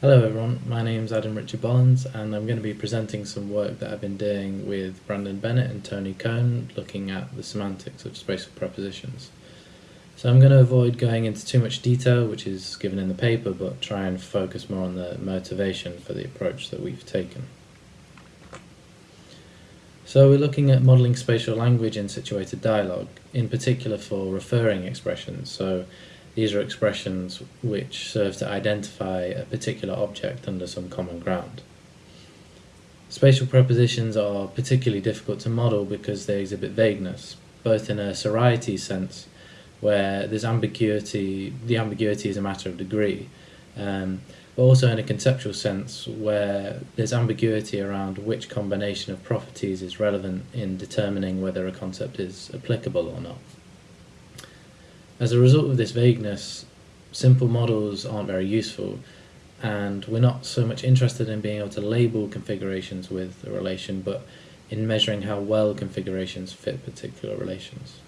Hello everyone, my name is Adam Richard Bollans and I'm going to be presenting some work that I've been doing with Brandon Bennett and Tony Cohn looking at the semantics of spatial prepositions. So I'm going to avoid going into too much detail which is given in the paper but try and focus more on the motivation for the approach that we've taken. So we're looking at modelling spatial language in situated dialogue, in particular for referring expressions. So these are expressions which serve to identify a particular object under some common ground. Spatial prepositions are particularly difficult to model because they exhibit vagueness, both in a sorites sense, where there's ambiguity, the ambiguity is a matter of degree, um, but also in a conceptual sense where there's ambiguity around which combination of properties is relevant in determining whether a concept is applicable or not. As a result of this vagueness, simple models aren't very useful, and we're not so much interested in being able to label configurations with a relation, but in measuring how well configurations fit particular relations.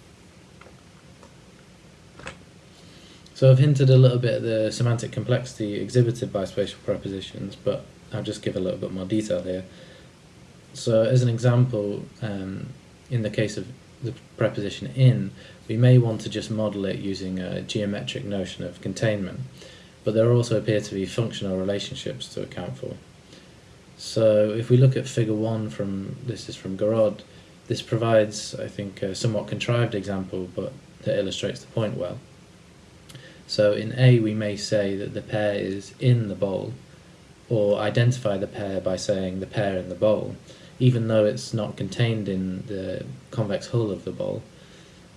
So I've hinted a little bit at the semantic complexity exhibited by spatial prepositions, but I'll just give a little bit more detail here. So as an example, um, in the case of the preposition in, we may want to just model it using a geometric notion of containment, but there also appear to be functional relationships to account for. So if we look at figure 1 from, this is from Garrod, this provides, I think, a somewhat contrived example, but that illustrates the point well. So in A we may say that the pear is in the bowl, or identify the pear by saying the pear in the bowl, even though it's not contained in the convex hull of the bowl.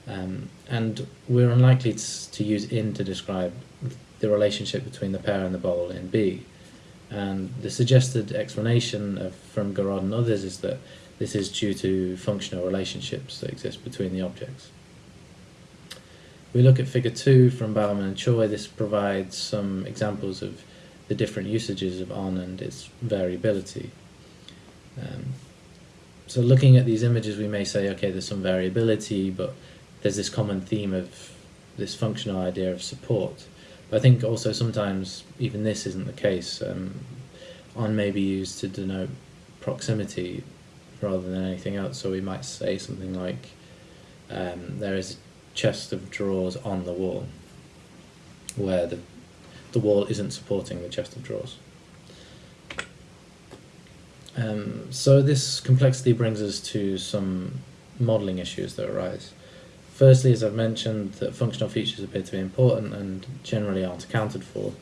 Um, and we're unlikely to, use in to describe the relationship between the pear and the bowl in B. And the suggested explanation of, from Garrod and others is that this is due to functional relationships that exist between the objects. we look at figure 2 from Bowerman and Choi, this provides some examples of the different usages of on and its variability. Um, so looking at these images we may say, okay, there's some variability, but there's this common theme of this functional idea of support. But I think also sometimes even this isn't the case. Um, on may be used to denote proximity rather than anything else, so we might say something like um, there is a chest of drawers on the wall, where the, the wall isn't supporting the chest of drawers. Um, so this complexity brings us to some modelling issues that arise. Firstly, as I've mentioned, that functional features appear to be important and generally aren't accounted for.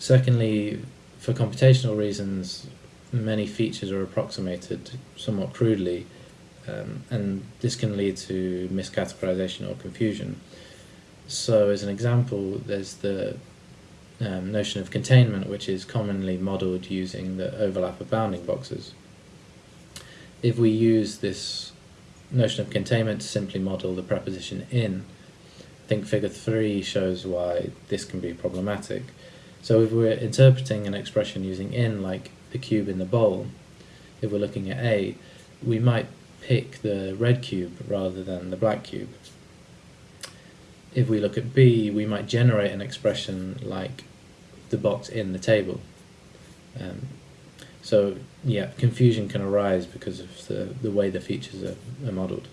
Secondly, for computational reasons, many features are approximated somewhat crudely, um, and this can lead to miscategorization or confusion. So as an example, there's the um, notion of containment, which is commonly modelled using the overlap of bounding boxes. If we use this notion of containment to simply model the preposition in, I think figure 3 shows why this can be problematic. So if we're interpreting an expression using in, like the cube in the bowl, if we're looking at A, we might pick the red cube rather than the black cube. If we look at B, we might generate an expression like the box in the table. Um, so yeah, confusion can arise because of the, the way the features are, are modelled.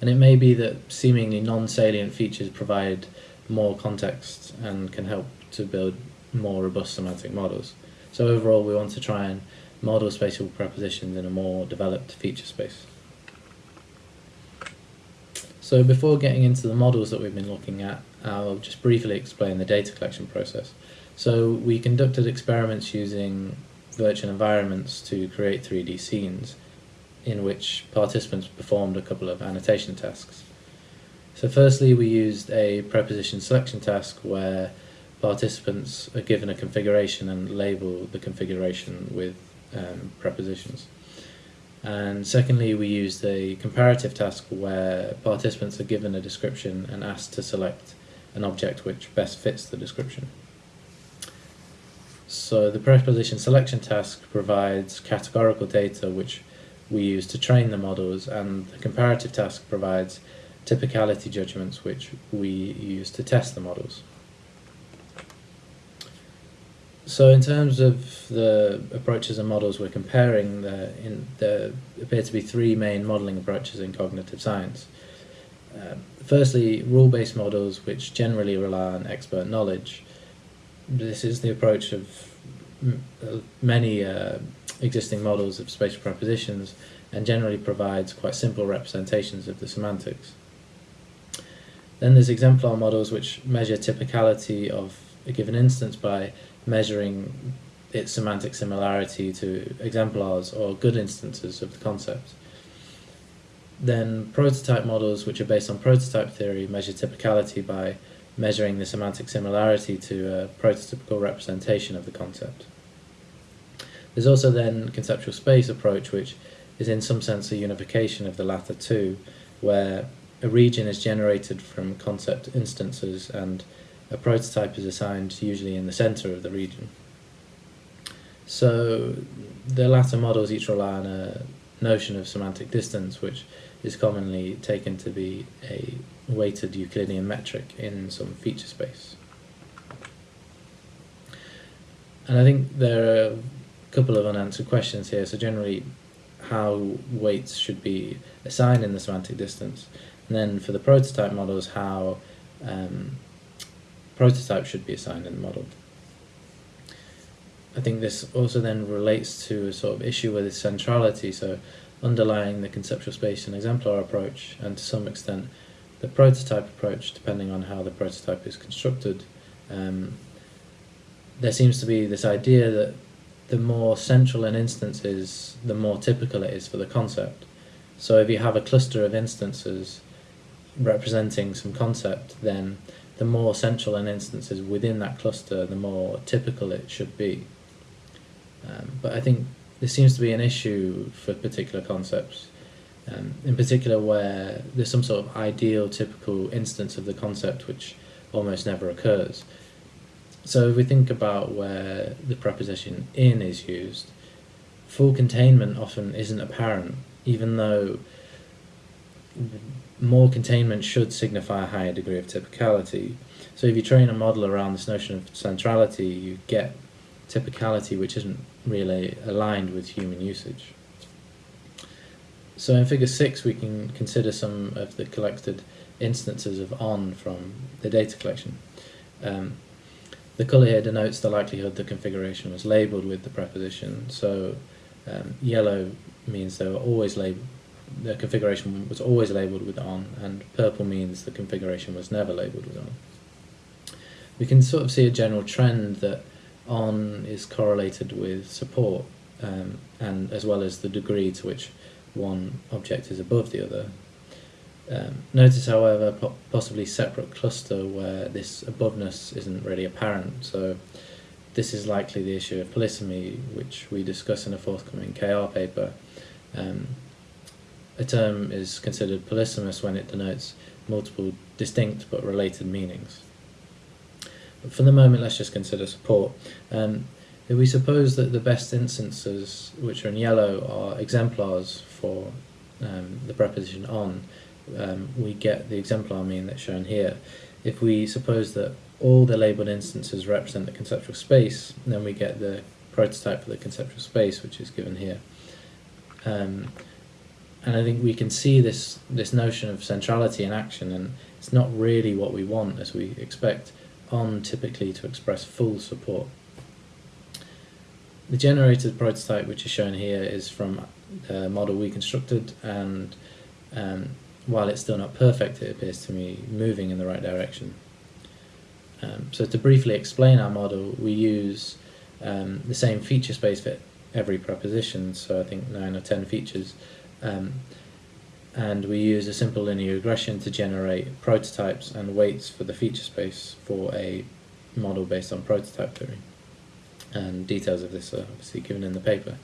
And it may be that seemingly non-salient features provide more context and can help to build more robust semantic models. So overall we want to try and model spatial prepositions in a more developed feature space. So before getting into the models that we've been looking at, I'll just briefly explain the data collection process. So we conducted experiments using virtual environments to create 3D scenes in which participants performed a couple of annotation tasks. So firstly we used a preposition selection task where participants are given a configuration and label the configuration with um, prepositions. And secondly, we used a comparative task where participants are given a description and asked to select an object which best fits the description. So the preposition selection task provides categorical data which we use to train the models and the comparative task provides typicality judgments which we use to test the models. So in terms of the approaches and models we're comparing, there, in, there appear to be three main modelling approaches in cognitive science. Um, firstly, rule-based models which generally rely on expert knowledge. This is the approach of uh, many uh, existing models of spatial prepositions and generally provides quite simple representations of the semantics. Then there's exemplar models which measure typicality of a given instance by measuring its semantic similarity to exemplars or good instances of the concept. Then prototype models which are based on prototype theory measure typicality by measuring the semantic similarity to a prototypical representation of the concept. There's also then conceptual space approach which is in some sense a unification of the latter two where a region is generated from concept instances and a prototype is assigned usually in the center of the region. So the latter models each rely on a notion of semantic distance which is commonly taken to be a weighted Euclidean metric in some feature space. And I think there are a couple of unanswered questions here. So generally, how weights should be assigned in the semantic distance, and then for the prototype models, how um, prototype should be assigned in the model. I think this also then relates to a sort of issue with its centrality, so underlying the conceptual space and exemplar approach, and to some extent the prototype approach, depending on how the prototype is constructed. Um, there seems to be this idea that the more central an instance is, the more typical it is for the concept. So if you have a cluster of instances representing some concept, then the more central an instance is within that cluster, the more typical it should be. Um, but I think this seems to be an issue for particular concepts, um, in particular where there's some sort of ideal, typical instance of the concept which almost never occurs. So if we think about where the preposition in is used, full containment often isn't apparent, even though more containment should signify a higher degree of typicality. So if you train a model around this notion of centrality, you get typicality which isn't really aligned with human usage. So in figure 6 we can consider some of the collected instances of on from the data collection. Um, the colour here denotes the likelihood the configuration was labelled with the preposition. So um, yellow means they were always labelled, the configuration was always labelled with on, and purple means the configuration was never labelled with on. We can sort of see a general trend that on is correlated with support, um, and as well as the degree to which one object is above the other. Um, notice, however, po possibly separate cluster where this aboveness isn't really apparent. So this is likely the issue of polysemy, which we discuss in a forthcoming KR paper. Um, a term is considered polysemous when it denotes multiple distinct but related meanings. But for the moment, let's just consider support. Um, if we suppose that the best instances, which are in yellow, are exemplars for um, the preposition on, um, we get the exemplar mean that's shown here. If we suppose that all the labelled instances represent the conceptual space, then we get the prototype for the conceptual space, which is given here. Um, and I think we can see this this notion of centrality in action, and it's not really what we want, as we expect on typically to express full support. The generated prototype, which is shown here, is from the model we constructed, and um, while it's still not perfect, it appears to me moving in the right direction. Um, so to briefly explain our model, we use um, the same feature space for every preposition, so I think 9 or 10 features, um, and we use a simple linear regression to generate prototypes and weights for the feature space for a model based on prototype theory. And details of this are obviously given in the paper.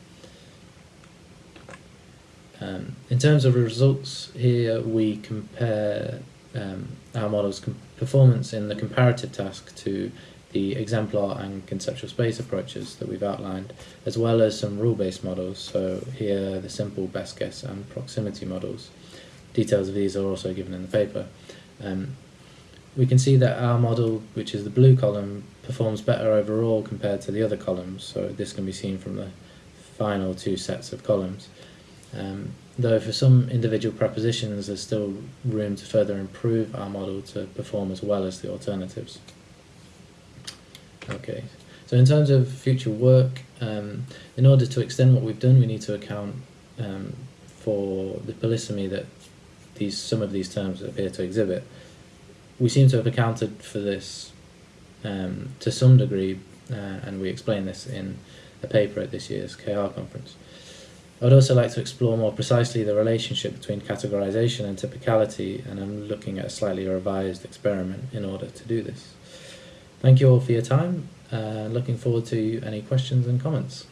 Um, in terms of results, here we compare um, our model's performance in the comparative task to the exemplar and conceptual space approaches that we've outlined, as well as some rule-based models. So here the simple best guess and proximity models. Details of these are also given in the paper. Um, we can see that our model, which is the blue column, performs better overall compared to the other columns. So this can be seen from the final two sets of columns. Um, though for some individual prepositions there's still room to further improve our model to perform as well as the alternatives. Okay, so in terms of future work, um, in order to extend what we've done we need to account um, for the polysemy that these some of these terms appear to exhibit. We seem to have accounted for this um, to some degree uh, and we explain this in a paper at this year's KR conference. I would also like to explore more precisely the relationship between categorization and typicality, and I'm looking at a slightly revised experiment in order to do this. Thank you all for your time, uh, looking forward to any questions and comments.